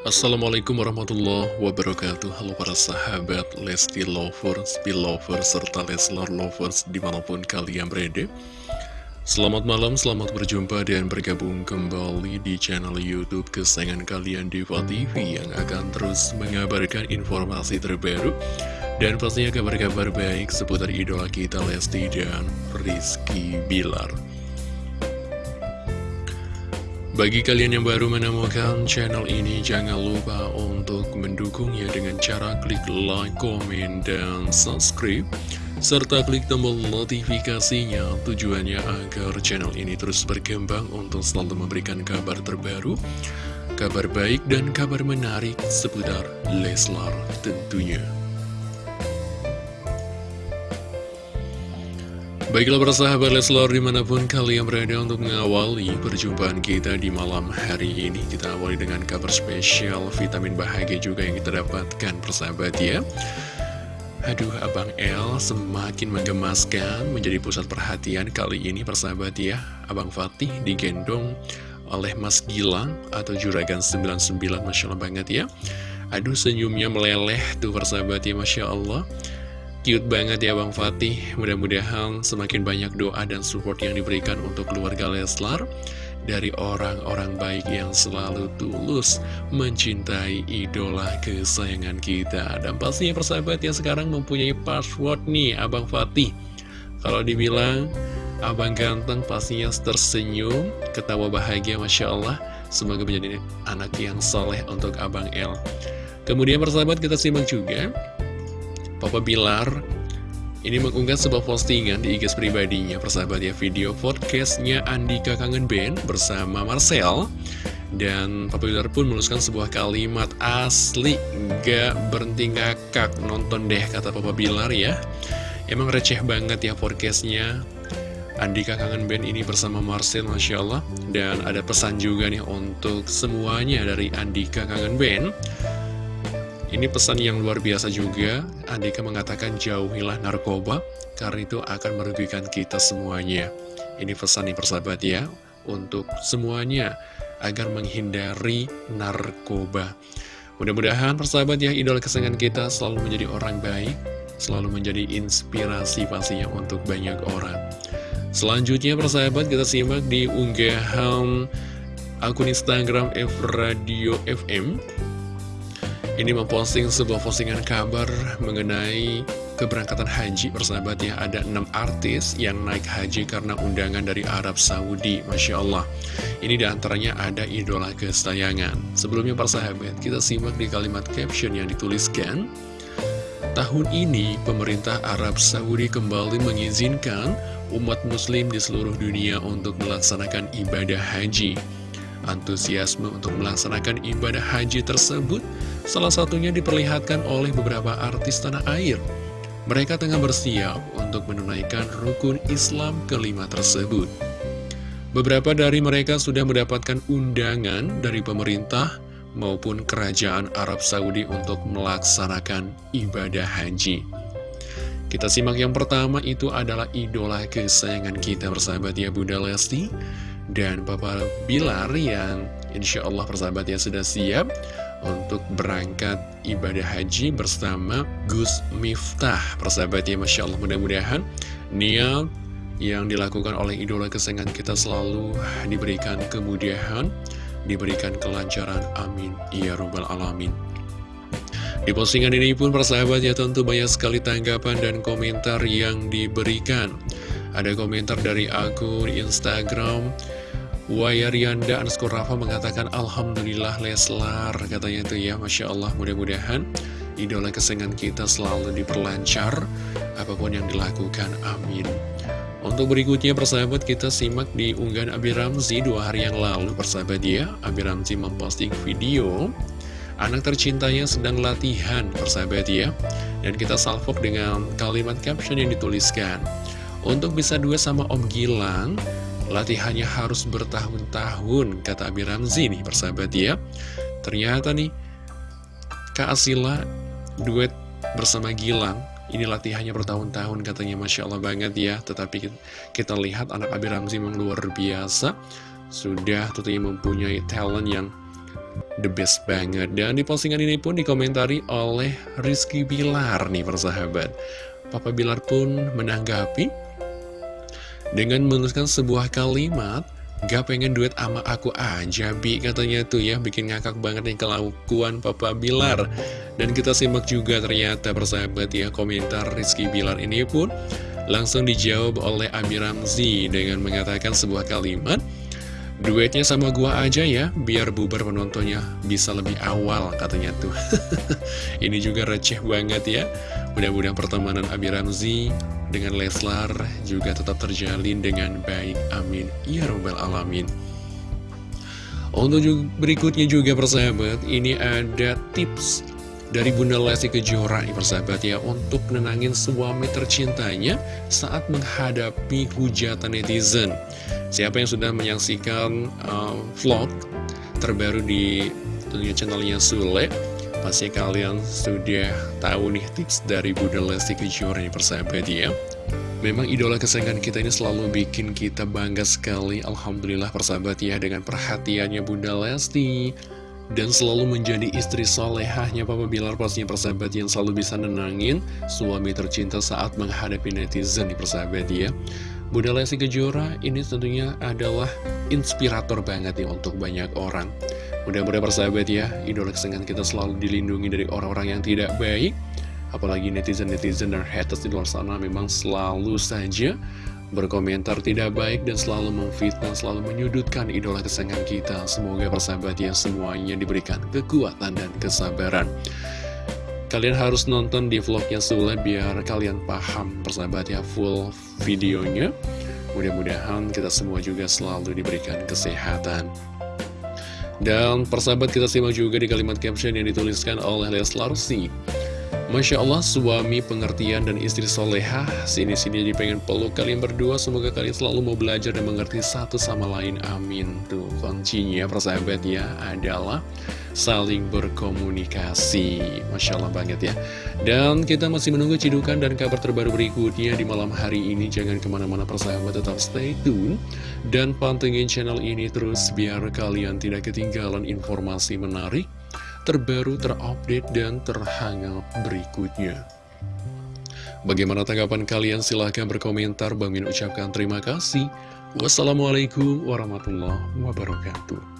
Assalamualaikum warahmatullahi wabarakatuh. Halo para sahabat Lesti Lovers, Belovers, serta Leslar Lovers di mana pun kalian berada. Selamat malam, selamat berjumpa dan bergabung kembali di channel Youtube kesayangan kalian Diva TV Yang akan terus mengabarkan informasi terbaru Dan pastinya kabar-kabar baik seputar idola kita Lesti dan Rizky Bilar bagi kalian yang baru menemukan channel ini, jangan lupa untuk mendukungnya dengan cara klik like, komen, dan subscribe. Serta klik tombol notifikasinya tujuannya agar channel ini terus berkembang untuk selalu memberikan kabar terbaru, kabar baik, dan kabar menarik seputar Leslar tentunya. Baiklah para sahabat Leslar di mana pun kalian berada untuk mengawali perjumpaan kita di malam hari ini Kita awali dengan kabar spesial vitamin bahagia juga yang kita dapatkan persahabat ya. Aduh Abang L semakin menggemaskan menjadi pusat perhatian kali ini persahabat ya. Abang Fatih digendong oleh Mas Gilang atau Juragan 99 Masya Allah banget ya. Aduh senyumnya meleleh tuh persahabat ya Masya Allah Cute banget ya Bang Fatih. Mudah-mudahan semakin banyak doa dan support yang diberikan untuk keluarga Leslar Dari orang-orang baik yang selalu tulus Mencintai idola kesayangan kita. Dan pastinya persahabat yang sekarang mempunyai password nih Abang Fatih. Kalau dibilang Abang ganteng pastinya tersenyum Ketawa bahagia Masya Allah. Semoga menjadi anak yang soleh untuk Abang L Kemudian persahabat kita simak juga Papa Bilar ini mengunggah sebuah postingan di IG pribadinya persahabat ya video podcastnya Andika Kangen Band bersama Marcel. Dan Papa Bilar pun menuliskan sebuah kalimat asli gak berhenti ngakak nonton deh kata Papa Bilar ya. Emang receh banget ya podcastnya. Andika Kangen Band ini bersama Marcel Masya Allah. Dan ada pesan juga nih untuk semuanya dari Andika Kangen Band ini pesan yang luar biasa juga, Andika mengatakan jauhilah narkoba, karena itu akan merugikan kita semuanya. Ini pesan nih persahabat ya, untuk semuanya, agar menghindari narkoba. Mudah-mudahan persahabat ya, idola kesenangan kita selalu menjadi orang baik, selalu menjadi inspirasi pastinya untuk banyak orang. Selanjutnya persahabat kita simak di unggahan akun Instagram F Radio FM ini memposting sebuah postingan kabar mengenai keberangkatan haji persahabat ya. Ada enam artis yang naik haji karena undangan dari Arab Saudi Masya Allah. Ini di antaranya ada idola kesayangan. Sebelumnya persahabat kita simak di kalimat caption yang dituliskan. Tahun ini pemerintah Arab Saudi kembali mengizinkan umat muslim di seluruh dunia untuk melaksanakan ibadah haji. Antusiasme untuk melaksanakan ibadah haji tersebut Salah satunya diperlihatkan oleh beberapa artis tanah air. Mereka tengah bersiap untuk menunaikan rukun Islam kelima tersebut. Beberapa dari mereka sudah mendapatkan undangan dari pemerintah maupun kerajaan Arab Saudi untuk melaksanakan ibadah haji. Kita simak yang pertama itu adalah idola kesayangan kita bersahabat ya Bunda Lesti dan Papa Bilar yang insya Allah persahabat ya sudah siap untuk berangkat ibadah haji bersama Gus Miftah. Persahabat ya, Masya Allah mudah-mudahan niat yang dilakukan oleh idola kesayangan kita selalu diberikan kemudahan, diberikan kelancaran. Amin. Ya Rabbal Alamin. Di postingan ini pun persahabat ya tentu banyak sekali tanggapan dan komentar yang diberikan. Ada komentar dari akun Instagram Wayarianda underscore Rafa mengatakan Alhamdulillah Leslar Katanya itu ya Masya Allah. Mudah-mudahan Idola kesenangan kita selalu diperlancar Apa pun yang dilakukan Amin. Untuk berikutnya persahabat kita simak di unggahan Abi Ramzi Dua hari yang lalu. Persahabat ya Abi Ramzi memposting video Anak tercintanya sedang latihan persahabat ya. Dan kita salvok dengan kalimat caption yang dituliskan Untuk bisa dua sama Om Gilang Latihannya harus bertahun-tahun, kata Abi Ramzi nih persahabat ya. Ternyata nih, Kak Asila duet bersama Gilang, ini latihannya bertahun-tahun katanya Masya Allah banget ya. Tetapi kita lihat anak Abi Ramzi memang luar biasa, sudah tentunya mempunyai talent yang the best banget Dan di postingan ini pun dikomentari oleh Rizky Bilar nih persahabat Papa Bilar pun menanggapi Dengan menuliskan sebuah kalimat Gak pengen duet sama aku aja Bi katanya tuh ya Bikin ngakak banget nih kelakuan Papa Bilar. Dan kita simak juga ternyata persahabat ya Komentar Rizky Bilar ini pun Langsung dijawab oleh Abi Ramzi Dengan mengatakan sebuah kalimat Duetnya sama gua aja ya, biar bubar penontonnya bisa lebih awal katanya tuh. Ini juga receh banget ya. Mudah-mudahan pertemanan Abi Ramzi dengan Leslar juga tetap terjalin dengan baik. Amin. Ya Robbal Alamin. Untuk berikutnya juga persahabat, ini ada tips dari Bunda Lesti Kejora nih persahabat ya Untuk nenangin suami tercintanya saat menghadapi hujatan netizen Siapa yang sudah menyaksikan uh, vlog terbaru di tentunya channelnya Sule Pasti kalian sudah tahu nih tips dari Bunda Lesti Kejora nih persahabat ya. Memang idola kesayangan kita ini selalu bikin kita bangga sekali Alhamdulillah persahabat ya dengan perhatiannya Bunda Lesti. Dan selalu menjadi istri solehahnya Papa Bilar pastinya persahabat yang selalu bisa nenangin suami tercinta saat menghadapi netizen di persahabat ya Bunda Lesti Kejora ini tentunya adalah inspirator banget nih untuk banyak orang. Mudah-mudahan persahabat ya, idola kesenangan kita selalu dilindungi dari orang-orang yang tidak baik. Apalagi netizen-netizen dan haters di luar sana memang selalu saja berkomentar tidak baik dan selalu memfitnah, selalu menyudutkan idola kesenangan kita. Semoga persahabat ya semuanya diberikan kekuatan dan kesabaran. Kalian harus nonton di vlognya Sule biar kalian paham persahabat ya full videonya. Mudah-mudahan kita semua juga selalu diberikan kesehatan. Dan persahabat kita simak juga di kalimat caption yang dituliskan oleh Leslar C. Masya Allah, suami pengertian dan istri soleha. Sini-sini jadi pengen peluk kalian berdua. Semoga kalian selalu mau belajar dan mengerti satu sama lain. Amin. Tuh, kuncinya persahabat ya adalah saling berkomunikasi. Masya Allah banget ya. Dan kita masih menunggu cidukan dan kabar terbaru berikutnya di malam hari ini. Jangan ke mana-mana persahabat tetap stay tune. Dan pantengin channel ini terus biar kalian tidak ketinggalan informasi menarik Terbaru, terupdate, dan terhangat berikutnya Bagaimana tanggapan kalian? Silahkan berkomentar. Bang Min ucapkan terima kasih. Wassalamualaikum warahmatullahi wabarakatuh.